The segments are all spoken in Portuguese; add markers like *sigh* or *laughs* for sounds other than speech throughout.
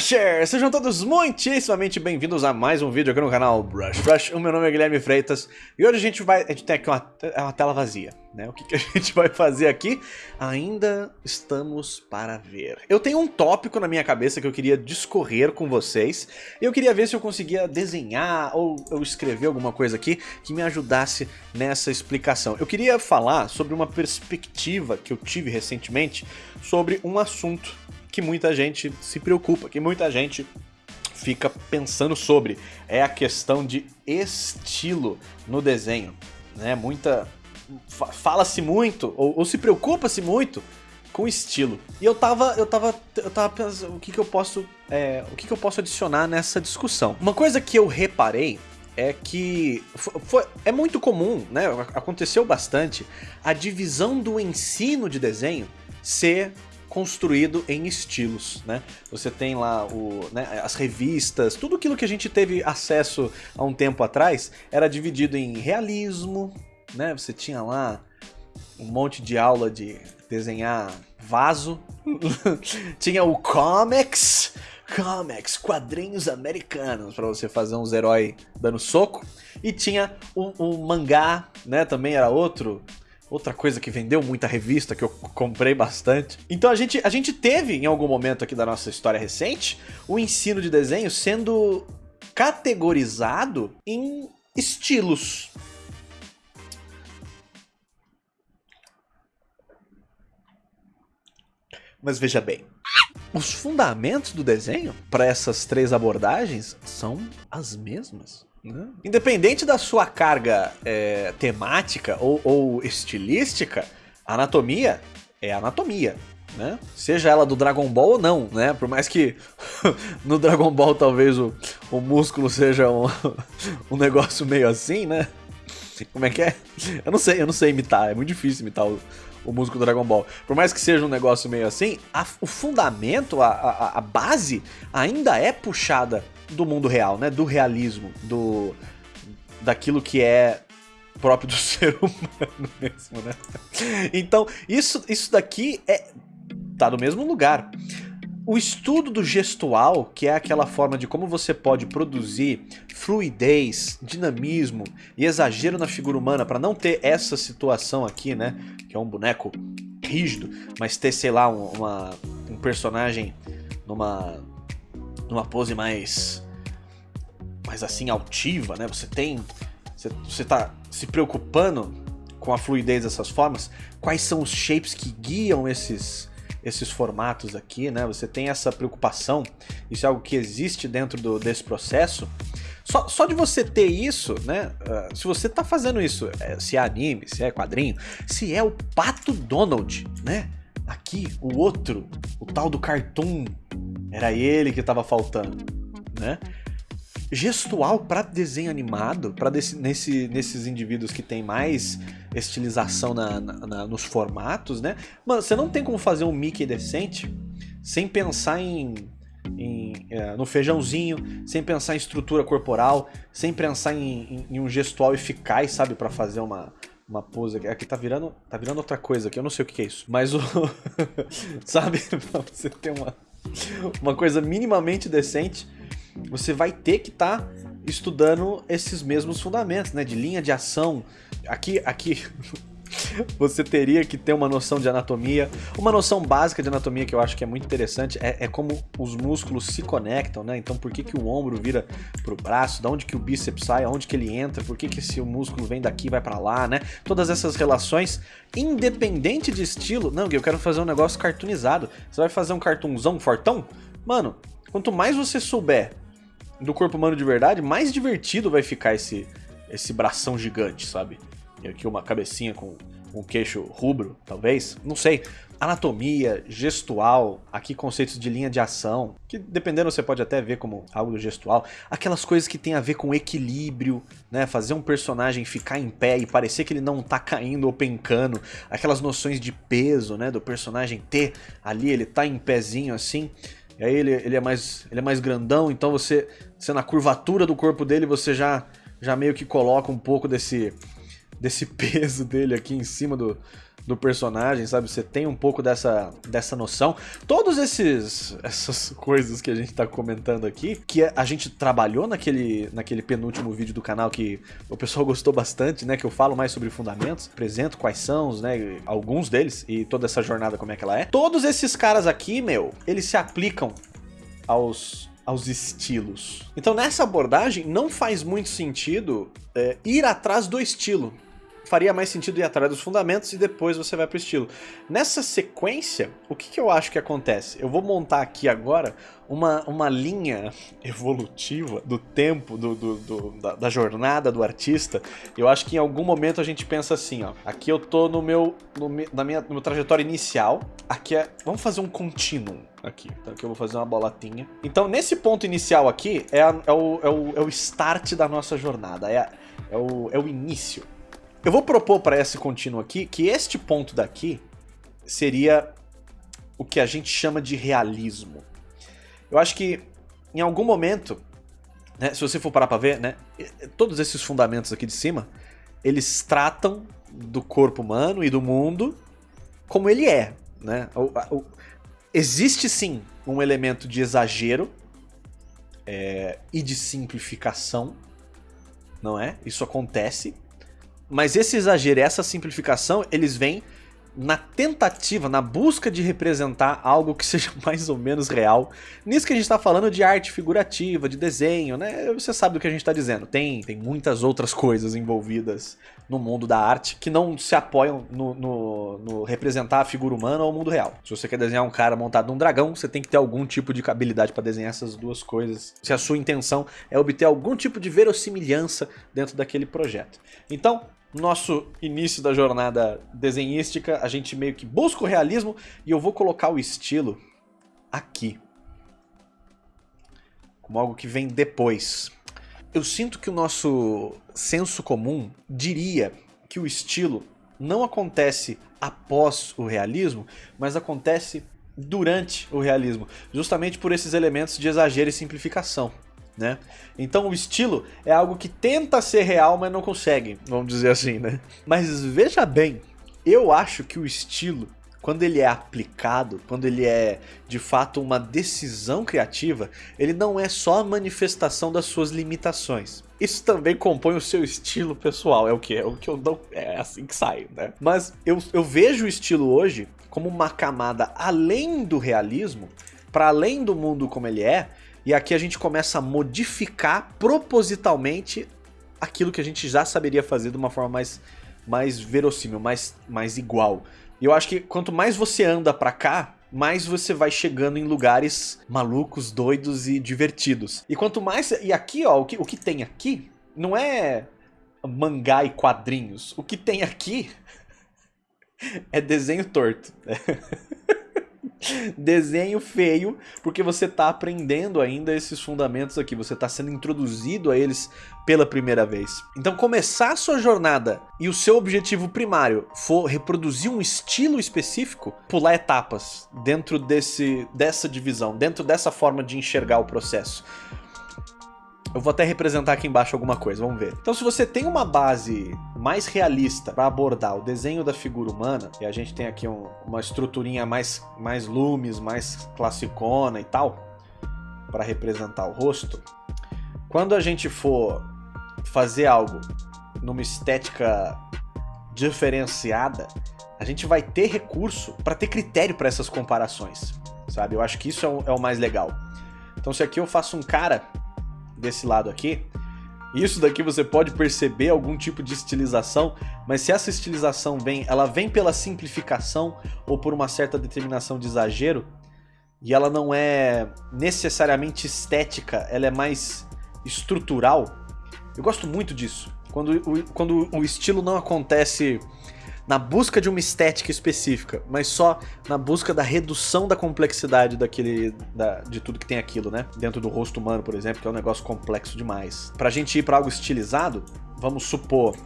Brushers! Sejam todos muitíssimamente bem-vindos a mais um vídeo aqui no canal Brush Brush. O meu nome é Guilherme Freitas e hoje a gente vai... A gente tem aqui uma, é uma tela vazia, né? O que, que a *laughs* gente vai fazer aqui? Ainda estamos para ver. Eu tenho um tópico na minha cabeça que eu queria discorrer com vocês e eu queria ver se eu conseguia desenhar ou escrever alguma coisa aqui que me ajudasse nessa explicação. Eu queria falar sobre uma perspectiva que eu tive recentemente sobre um assunto que muita gente se preocupa, que muita gente fica pensando sobre. É a questão de estilo no desenho. Né? Muita. Fala-se muito, ou, ou se preocupa-se muito com estilo. E eu tava, eu tava, eu tava pensando o que, que eu posso, é, o que, que eu posso adicionar nessa discussão. Uma coisa que eu reparei é que foi, é muito comum, né? Aconteceu bastante a divisão do ensino de desenho ser construído em estilos, né? Você tem lá o, né, as revistas, tudo aquilo que a gente teve acesso há um tempo atrás era dividido em realismo, né? Você tinha lá um monte de aula de desenhar vaso, *laughs* tinha o comics, comics, quadrinhos americanos para você fazer uns heróis dando soco, e tinha o mangá, né? Também era outro outra coisa que vendeu muita revista, que eu *laughs* comprei bastante. Então a gente, a gente teve, em algum momento aqui da nossa história recente, o ensino de desenho sendo categorizado em estilos. Mas veja bem, os fundamentos do desenho para essas três abordagens são as mesmas. Né? Independente da sua carga é, temática ou, ou estilística, anatomia é anatomia. Né? Seja ela do Dragon Ball ou não, né? Por mais que *laughs* no Dragon Ball talvez o, o músculo seja um, *laughs* um negócio meio assim, né? Como é que é? Eu não sei, eu não sei imitar, é muito difícil imitar o, o músculo do Dragon Ball. Por mais que seja um negócio meio assim, a, o fundamento, a, a, a base ainda é puxada do mundo real, né? Do realismo, do daquilo que é próprio do *laughs* ser humano mesmo, né? Então, isso, isso daqui é tá no mesmo lugar. O estudo do gestual, que é aquela forma de como você pode produzir fluidez, dinamismo e exagero na figura humana para não ter essa situação aqui, né? Que é um boneco rígido, mas ter, sei lá, uma, um personagem numa numa pose mais mais assim altiva, né? Você tem você, você tá se preocupando com a fluidez dessas formas, quais são os shapes que guiam esses esses formatos aqui, né? Você tem essa preocupação, isso é algo que existe dentro do, desse processo. Só, só de você ter isso, né? Uh, se você tá fazendo isso, é, se é anime, se é quadrinho, se é o Pato Donald, né? Aqui, o outro, o tal do cartoon era ele que estava faltando, né? Gestual para desenho animado, para nesse, nesses indivíduos que tem mais estilização na, na, na, nos formatos, né? Mano, você não tem como fazer um Mickey decente sem pensar em, em é, no feijãozinho, sem pensar em estrutura corporal, sem pensar em, em, em um gestual eficaz, sabe, para fazer uma, uma pose aqui. Aqui tá virando, tá virando outra coisa aqui, eu não sei o que é isso. Mas o... *laughs* sabe, *laughs* pra você ter uma *laughs* uma coisa minimamente decente, você vai ter que estar tá estudando esses mesmos fundamentos, né? De linha de ação. Aqui, aqui *laughs* você teria que ter uma noção de anatomia. Uma noção básica de anatomia que eu acho que é muito interessante é, é como os músculos se conectam, né? Então por que, que o ombro vira pro braço, da onde que o bíceps sai, aonde que ele entra, por que, que esse músculo vem daqui vai para lá, né? Todas essas relações, independente de estilo. Não, eu quero fazer um negócio cartoonizado. Você vai fazer um cartoonzão fortão? Mano, quanto mais você souber do corpo humano de verdade, mais divertido vai ficar esse, esse bração gigante, sabe? Aqui uma cabecinha com um queixo rubro, talvez, não sei. Anatomia, gestual, aqui conceitos de linha de ação, que dependendo você pode até ver como algo gestual. Aquelas coisas que tem a ver com equilíbrio, né? Fazer um personagem ficar em pé e parecer que ele não tá caindo ou pencando. Aquelas noções de peso, né? Do personagem ter ali, ele tá em pezinho assim. E aí ele, ele, é, mais, ele é mais grandão, então você, você na curvatura do corpo dele, você já, já meio que coloca um pouco desse desse peso dele aqui em cima do, do personagem, sabe? Você tem um pouco dessa, dessa noção. Todos esses essas *laughs* coisas que a gente tá comentando aqui, que a gente trabalhou naquele, naquele penúltimo vídeo do canal que o pessoal *laughs* gostou bastante, né? Que eu falo mais sobre fundamentos, apresento quais são, né? Alguns deles e toda essa jornada como é que ela é. Todos esses caras aqui, meu, eles se aplicam aos aos estilos. Então nessa abordagem não faz muito sentido é, ir atrás do estilo faria mais sentido ir atrás dos fundamentos e depois você vai pro estilo. Nessa sequência, o que, que eu acho que acontece? Eu vou montar aqui agora uma, uma linha *laughs* evolutiva do tempo, do, do, do da, da, jornada do artista. Eu acho que em algum momento a gente pensa assim, ó. Aqui eu tô no meu, no, na minha, no trajetória inicial. Aqui é... Vamos fazer um contínuo aqui. Então aqui eu vou fazer uma bolatinha. Então nesse ponto inicial aqui é, a, é, o, é, o, é o start da nossa jornada. É, a, é, o, é o início. Eu vou propor para esse contínuo aqui que este ponto daqui seria o que a gente chama de realismo. Eu acho que em algum momento, né, se você for parar para ver, né, todos esses fundamentos aqui de cima, eles tratam do corpo humano e do mundo como ele é. Né? O, o, existe sim um elemento de exagero é, e de simplificação, não é? Isso acontece. Mas esse exagero essa simplificação, eles vêm na tentativa, na busca de representar algo que *laughs* seja mais ou menos real. Nisso que a gente está falando de arte figurativa, de desenho, né? Você sabe do que a gente está dizendo. Tem, tem muitas outras coisas envolvidas no mundo da arte que não se apoiam no, no, no, representar a figura humana ou o mundo real. Se você quer desenhar um cara montado num dragão, você tem que ter algum tipo de habilidade para desenhar essas duas coisas. Se a sua intenção é obter algum tipo de verossimilhança dentro daquele projeto. Então, nosso início da jornada desenhística, a gente meio que busca o realismo e eu vou colocar o estilo aqui. Como algo que vem depois. Eu sinto que o nosso senso comum diria que o estilo não acontece após o realismo, mas acontece durante o realismo, justamente por esses elementos de exagero e simplificação né? Então o estilo é algo que tenta ser real, mas não consegue, vamos dizer assim, né? Mas veja bem, eu acho que o estilo, quando ele é aplicado, quando ele é de fato uma decisão criativa, ele não é só a manifestação das suas limitações. Isso também compõe o seu estilo pessoal, é o que? É o que eu não. É assim que sai, né? Mas eu, eu vejo o estilo hoje como uma camada além do realismo, para além do mundo como ele é, e aqui a gente começa a modificar propositalmente aquilo que a gente já saberia fazer de uma forma mais, mais verossímil, mais, mais igual. E eu acho que quanto mais você anda pra cá, mais você vai chegando em lugares malucos, doidos e divertidos. E quanto mais... E aqui, ó, o que, o que tem aqui não é mangá e quadrinhos. O que tem aqui *laughs* é desenho torto. *laughs* *laughs* desenho feio, porque você está aprendendo ainda esses fundamentos aqui, você está sendo introduzido a eles pela primeira vez. Então começar a sua jornada e o seu objetivo primário for reproduzir um estilo específico, pular etapas dentro desse, dessa divisão, dentro dessa forma de enxergar o processo. Eu vou até representar aqui embaixo alguma coisa, vamos ver. Então se você tem uma base mais realista para abordar o desenho da figura humana, e a gente tem aqui um, uma estruturinha mais, mais lumes, mais classicona e tal, para representar o rosto, quando a gente for fazer algo numa estética diferenciada, a gente vai ter recurso para ter critério para essas comparações, sabe? Eu acho que isso é o, é o mais legal. Então se aqui eu faço um cara desse lado aqui, isso daqui você pode perceber algum tipo de estilização, mas se essa estilização vem, ela vem pela simplificação ou por uma certa determinação de exagero, e ela não é necessariamente estética, ela é mais estrutural. Eu gosto muito disso. Quando o, quando o estilo não acontece na busca de uma estética específica, mas só na busca da redução da complexidade daquele, da, de tudo que tem aquilo, né? Dentro do rosto humano, por exemplo, que é um negócio complexo demais. Pra gente ir pra algo estilizado, vamos supor,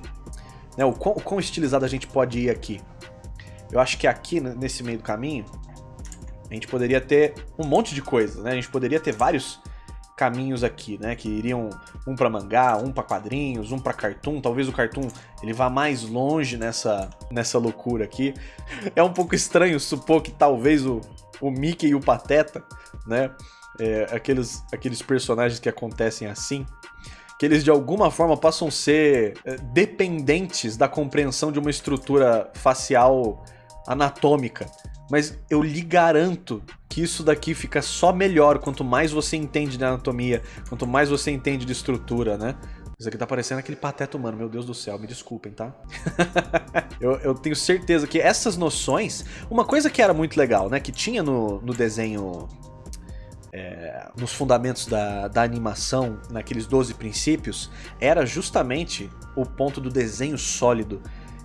né, o, quão, o quão estilizado a gente pode ir aqui. Eu acho que aqui, nesse meio do caminho, a gente poderia ter um monte de coisas, né? A gente poderia ter vários caminhos aqui, né? Que iriam um para mangá, um para quadrinhos, um para cartoon. Talvez o cartoon ele vá mais longe nessa, nessa loucura aqui. *laughs* É um pouco estranho supor que talvez o, o Mickey e o Pateta, né? É, aqueles, aqueles personagens que acontecem assim, que eles de alguma forma possam ser é, dependentes da compreensão de uma estrutura facial anatômica. Mas eu lhe garanto que isso daqui fica só melhor quanto mais você entende de anatomia, quanto mais você entende de estrutura, né? Isso aqui tá parecendo aquele pateta humano, meu Deus do céu, me desculpem, tá? *laughs* eu, eu, tenho certeza que essas noções... Uma coisa que era muito legal, né, que tinha no, no desenho... É, nos fundamentos da, da animação, naqueles 12 princípios, era justamente o ponto do desenho sólido.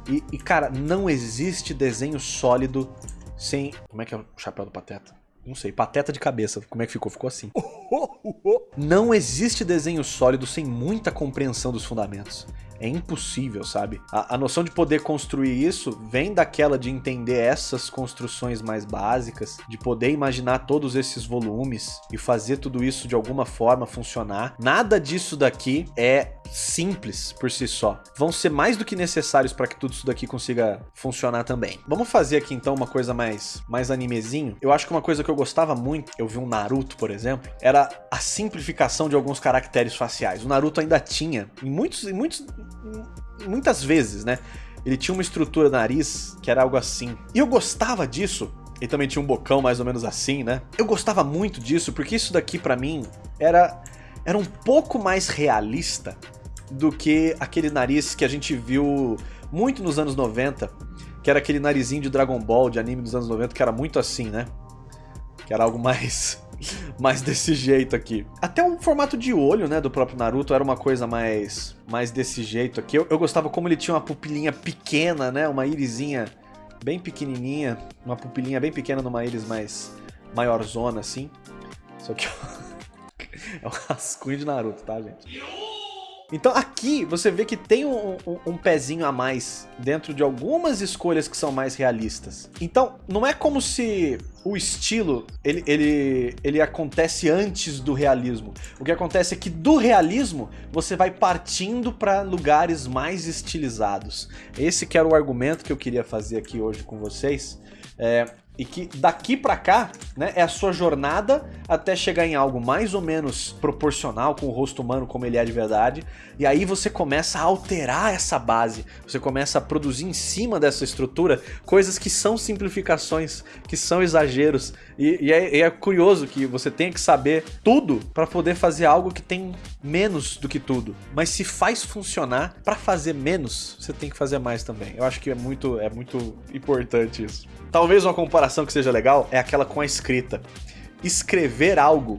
E, e, cara, não existe desenho sólido sem... Como é que é o chapéu do Pateta? Não sei, pateta de cabeça. Como é que ficou? Ficou assim. *laughs* Não existe desenho sólido sem muita compreensão dos fundamentos. É impossível, sabe? A, a, noção de poder construir isso vem daquela de entender essas construções mais básicas, de poder imaginar todos esses volumes e fazer tudo isso de alguma forma funcionar. Nada disso daqui é simples por si só. Vão ser mais do que necessários para que tudo isso daqui consiga funcionar também. Vamos fazer aqui então uma coisa mais, mais animezinho. Eu acho que uma coisa que eu gostava muito, eu vi um Naruto, por exemplo, era a simplificação de alguns caracteres faciais. O Naruto ainda tinha, em muitos, em muitos muitas vezes, né? Ele tinha uma estrutura nariz que era algo assim. E eu gostava disso. Ele também tinha um bocão mais ou menos assim, né? Eu gostava muito disso porque isso daqui para mim era, era um pouco mais realista do que aquele nariz que a gente viu muito nos anos 90, que era aquele narizinho de Dragon Ball, de anime dos anos 90, que era muito assim, né? Que era algo mais mais *laughs* desse jeito aqui. Até o formato de olho, né, do próprio Naruto era uma coisa mais, mais desse jeito aqui. Eu, eu gostava como ele tinha uma pupilinha pequena, né, uma irisinha bem pequenininha, uma pupilinha bem pequena numa íris mais maiorzona, assim. Só que *laughs* é um rascunho de Naruto, tá, gente? Então aqui você vê que tem um, um, um, pezinho a mais dentro de algumas escolhas que são mais realistas. Então não é como se o estilo ele, ele, ele acontece antes do realismo. O que acontece é que do realismo você vai partindo para lugares mais estilizados. Esse que era o argumento que eu queria fazer aqui hoje com vocês. É, e que daqui para cá, né, é a sua jornada até chegar em algo mais ou menos proporcional com o rosto humano como ele é de verdade, e aí você começa a alterar essa base, você começa a produzir em cima dessa estrutura coisas que são simplificações, que são exageros, e, e, é, e é, curioso que você tenha que saber tudo para poder fazer algo que tem menos do que tudo, mas se faz funcionar, para fazer menos, você tem que fazer mais também. Eu acho que é muito, é muito importante isso. Talvez uma comparação que seja legal é aquela com a escrita. Escrever algo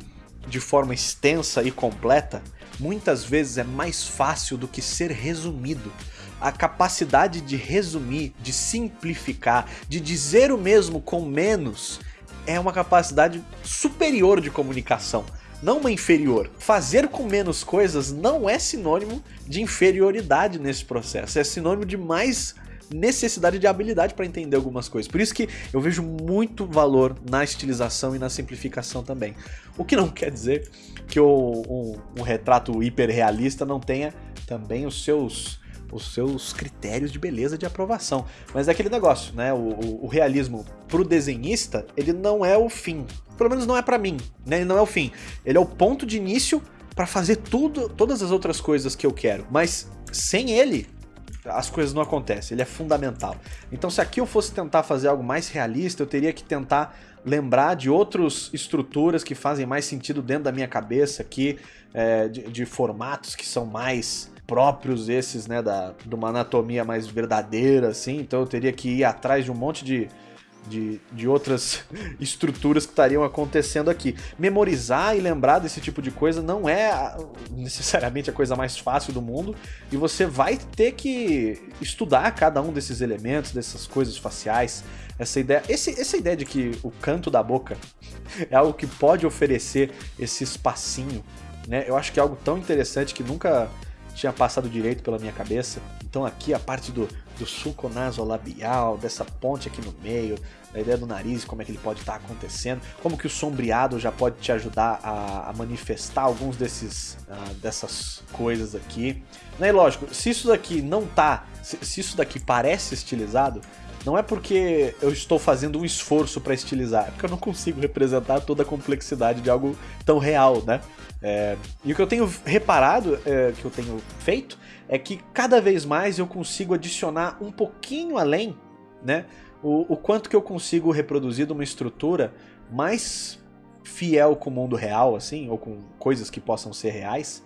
de forma extensa e completa muitas vezes é mais fácil do que ser resumido. A capacidade de resumir, de simplificar, de dizer o mesmo com menos é uma capacidade superior de comunicação, não uma inferior. Fazer com menos coisas não é sinônimo de inferioridade nesse processo, é sinônimo de mais necessidade de habilidade para entender algumas coisas. Por isso que eu vejo muito valor na estilização e na simplificação também. O que não *laughs* quer dizer que o, um, um retrato hiperrealista não tenha também os seus os seus critérios de beleza de aprovação. Mas é aquele negócio, né? O, o, o realismo pro desenhista, ele não é o fim. Pelo menos não é para mim, né? Ele não é o fim. Ele é o ponto de início para fazer tudo, todas as outras coisas que eu quero. Mas sem ele, as coisas não acontecem, ele é fundamental. Então se aqui eu fosse tentar fazer algo mais realista, eu teria que tentar lembrar de outras estruturas que fazem mais sentido dentro da minha cabeça aqui, é, de, de, formatos que são mais próprios esses, né, da, de uma anatomia mais verdadeira, assim, então eu teria que ir atrás de um monte de de, de outras *laughs* estruturas que estariam acontecendo aqui. Memorizar e lembrar desse tipo de coisa não é necessariamente a coisa mais fácil do mundo e você vai ter que estudar cada um desses elementos, dessas coisas faciais, essa ideia, esse, essa ideia de que o canto da boca *laughs* é algo que pode oferecer esse espacinho, né? Eu acho que é algo tão interessante que nunca tinha passado direito pela minha cabeça. Então aqui a parte do, do sulco nasolabial, dessa ponte aqui no meio, da ideia do nariz, como é que ele pode estar tá acontecendo, como que o sombreado já pode te ajudar a, a manifestar alguns desses uh, dessas coisas aqui. Né, e lógico, se isso daqui não tá, se, se isso daqui parece estilizado, não é porque eu estou fazendo um esforço para estilizar, é porque eu não consigo representar toda a complexidade de algo tão real, né? É, e o que eu tenho reparado, é, que eu tenho feito, é que cada vez mais eu consigo adicionar um pouquinho além, né? O, o quanto que eu consigo reproduzir de uma estrutura mais fiel com o mundo real, assim, ou com coisas que possam ser reais,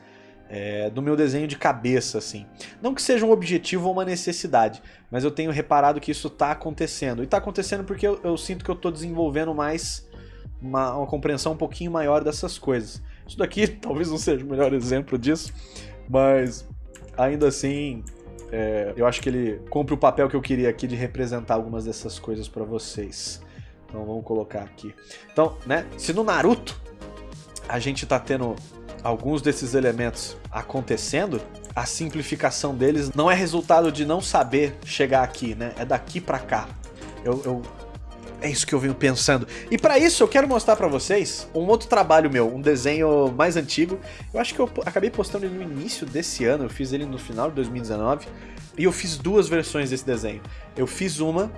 é, do meu desenho de cabeça, assim. Não que seja um objetivo ou uma necessidade, mas eu tenho reparado que isso está acontecendo. E está acontecendo porque eu, eu, sinto que eu estou desenvolvendo mais uma, uma, compreensão um pouquinho maior dessas coisas. Isso daqui *laughs* talvez não seja o melhor exemplo disso, mas ainda assim é, eu acho que ele cumpre o papel que eu queria aqui de representar algumas dessas coisas para vocês. Então vamos colocar aqui. Então, né, se no Naruto a gente tá tendo alguns desses elementos acontecendo, a simplificação deles não é resultado de não saber chegar aqui, né? É daqui para cá. Eu, eu, é isso que eu venho pensando. E para isso eu quero mostrar para vocês um outro trabalho meu, um desenho mais antigo. Eu acho que eu acabei postando ele no início desse ano, eu fiz ele no final de 2019. E eu fiz duas versões desse desenho. Eu fiz uma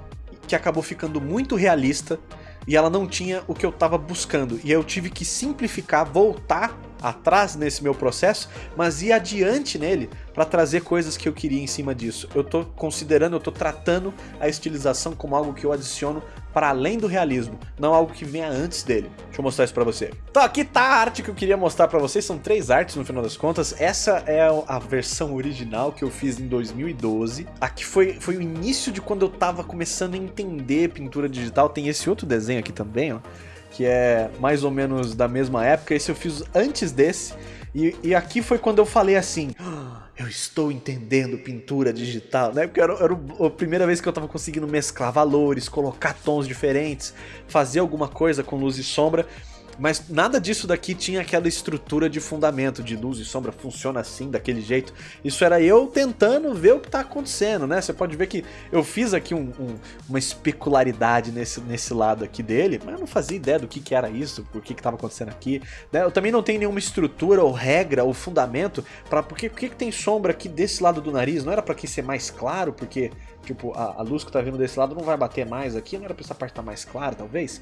que acabou ficando muito realista e ela não tinha o que eu estava buscando. E eu tive que simplificar, voltar atrás nesse meu processo, mas ir adiante nele para trazer coisas que eu queria em cima disso. Eu estou considerando, eu estou tratando a estilização como algo que eu adiciono para além do realismo, não algo que venha antes dele. Deixa eu mostrar isso para você. Então aqui tá a arte que eu queria mostrar para vocês, são três artes no final das contas. Essa é a versão original que eu fiz em 2012. Aqui foi, foi o início de quando eu tava começando a entender pintura digital. Tem esse outro desenho aqui também, ó que é mais ou menos da mesma época. Esse eu fiz antes desse. E, e aqui foi quando eu falei assim. Ah, eu estou entendendo pintura digital, né? Porque era, era a primeira vez que eu estava conseguindo mesclar valores, colocar tons diferentes, fazer alguma coisa com luz e sombra. Mas nada disso daqui tinha aquela estrutura de fundamento, de luz e sombra, funciona assim, daquele jeito. Isso era eu tentando ver o que está acontecendo, né? Você pode ver que eu fiz aqui um, um, uma especularidade nesse, nesse lado aqui dele, mas eu não fazia ideia do que, que era isso, por que estava acontecendo aqui. Né? Eu também não tenho nenhuma estrutura ou regra ou fundamento para por que, que tem sombra aqui desse lado do nariz. Não era para que ser mais claro, porque tipo, a, a, luz que tá vindo desse lado não vai bater mais aqui, não era pra essa parte estar tá mais clara, talvez.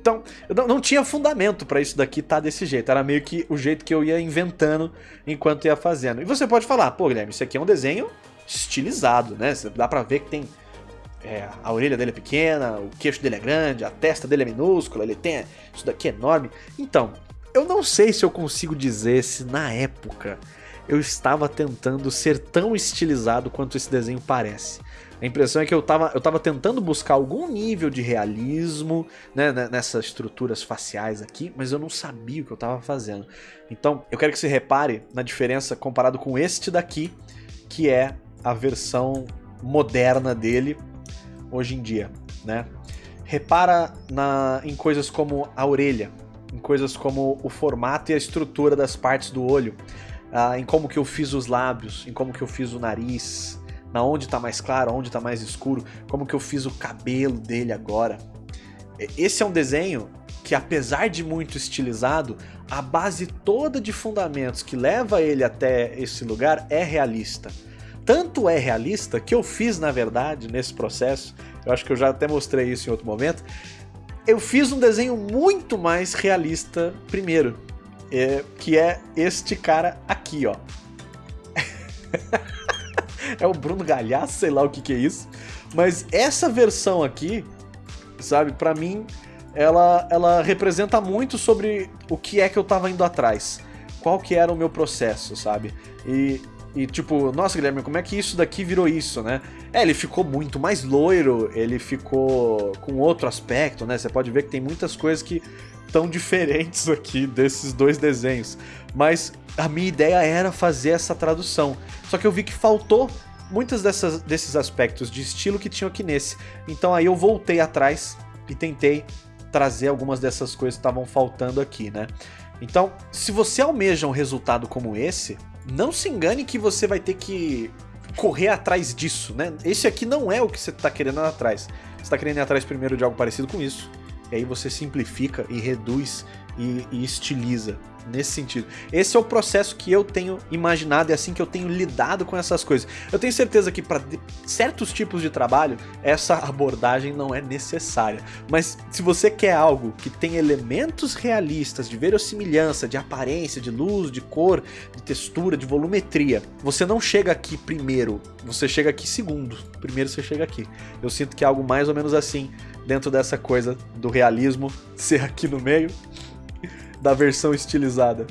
Então, eu não, não tinha fundamento para isso daqui estar tá desse jeito. Era meio que o jeito que eu ia inventando enquanto ia fazendo. E você pode falar, pô, Guilherme, isso aqui é um desenho estilizado, né? Dá pra ver que tem é, a orelha dele é pequena, o queixo dele é grande, a testa dele é minúscula, ele tem isso daqui é enorme. Então, eu não sei se eu consigo dizer se na época eu estava tentando ser tão estilizado quanto esse desenho parece. A impressão é que eu estava eu tava tentando buscar algum nível de realismo né, né, nessas estruturas faciais aqui, mas eu não sabia o que eu estava fazendo. Então, eu quero que você repare na diferença comparado com este daqui, que é a versão moderna dele hoje em dia, né? Repara na, em coisas como a orelha, em coisas como o formato e a estrutura das partes do olho, uh, em como que eu fiz os lábios, em como que eu fiz o nariz, na onde tá mais claro, onde tá mais escuro, como que eu fiz o cabelo dele agora. Esse é um desenho que apesar de muito estilizado, a base toda de fundamentos que leva ele até esse lugar é realista. Tanto é realista que eu fiz, na verdade, nesse processo, eu acho que eu já até mostrei isso em outro momento, eu fiz um desenho muito mais realista primeiro, é, que é este cara aqui, ó. *laughs* é o Bruno Galhaço, sei lá o que, que é isso. Mas essa versão aqui, sabe, para mim, ela, ela representa muito sobre o que é que eu tava indo atrás. Qual que era o meu processo, sabe? E, e tipo, nossa, Guilherme, como é que isso daqui virou isso, né? É, ele ficou muito mais loiro, ele ficou com outro aspecto, né? Você pode ver que tem muitas coisas que estão *laughs* diferentes aqui desses dois desenhos. Mas a minha ideia era fazer essa tradução. Só que eu vi que faltou muitos desses aspectos de estilo que tinham aqui nesse. Então aí eu voltei atrás e tentei trazer algumas dessas coisas que estavam faltando aqui, né? Então, se você almeja um resultado como esse, não se engane que você vai ter que correr atrás disso, né? Esse aqui não é o que você tá querendo atrás. Você tá querendo ir atrás primeiro de algo parecido com isso, e aí você simplifica e reduz e, e estiliza nesse sentido. Esse é o processo que eu tenho imaginado, é assim que eu tenho lidado com essas coisas. Eu tenho certeza que para certos tipos de trabalho, essa abordagem não é necessária. Mas se você quer algo que tem elementos realistas, de verossimilhança, de aparência, de luz, de cor, de textura, de volumetria, você não chega aqui primeiro, você chega aqui segundo. Primeiro você chega aqui. Eu sinto que é algo mais ou menos assim, dentro dessa coisa do realismo *laughs* ser aqui no meio da versão estilizada.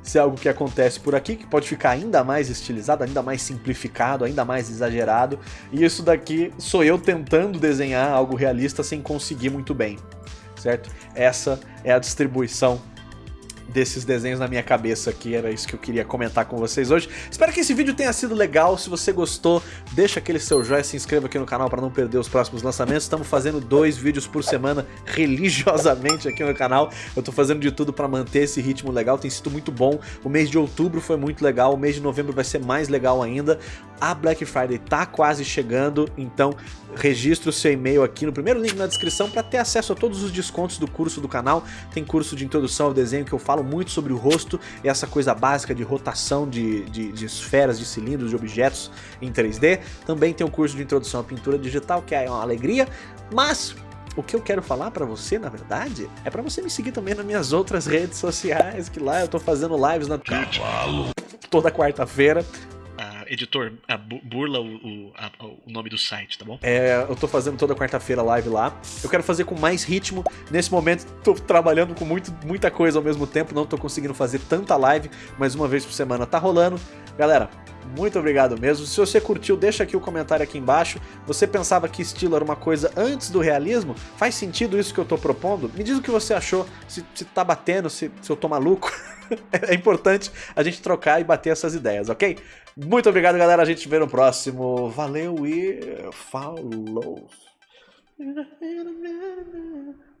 Se é algo que acontece por aqui, que pode ficar ainda mais estilizado, ainda mais simplificado, ainda mais exagerado. E isso daqui sou eu tentando desenhar algo realista sem conseguir muito bem, certo? Essa é a distribuição desses desenhos na minha cabeça aqui, era isso que eu queria comentar com vocês hoje. Espero que esse vídeo tenha sido legal, se você gostou, deixa aquele seu joinha, se inscreva aqui no canal para não perder os próximos lançamentos. Estamos fazendo dois vídeos por semana *laughs* religiosamente aqui no canal, eu tô fazendo de tudo para manter esse ritmo legal, tem sido muito bom. O mês de outubro foi muito legal, o mês de novembro vai ser mais legal ainda. A Black Friday tá quase chegando, então registre o seu e-mail aqui no primeiro link na descrição para ter acesso a todos os descontos do curso do canal. Tem curso de introdução ao desenho que eu falo muito sobre o rosto e essa coisa básica de rotação de, de, de esferas, de cilindros, de objetos em 3D. Também tem um curso de introdução à pintura digital, que é uma alegria, mas o que eu quero falar pra você, na verdade, é pra você me seguir também nas minhas outras redes sociais, que lá eu tô fazendo lives na toda quarta-feira editor, burla o, o, a, o, nome do site, tá bom? É, eu tô fazendo toda quarta-feira live lá. Eu quero fazer com mais ritmo. Nesse momento, tô trabalhando com muito, muita coisa ao mesmo tempo, não tô conseguindo fazer tanta live, mas uma vez por semana tá rolando. Galera, muito obrigado mesmo. Se você curtiu, deixa aqui o comentário aqui embaixo. Você pensava que estilo era uma coisa antes do realismo? Faz sentido isso que eu tô propondo? Me diz o que você achou, se, se tá batendo, se, se eu tô maluco. *laughs* é importante a gente trocar e bater essas ideias, ok? Muito obrigado, galera. A gente vê no próximo. Valeu e falou! *laughs*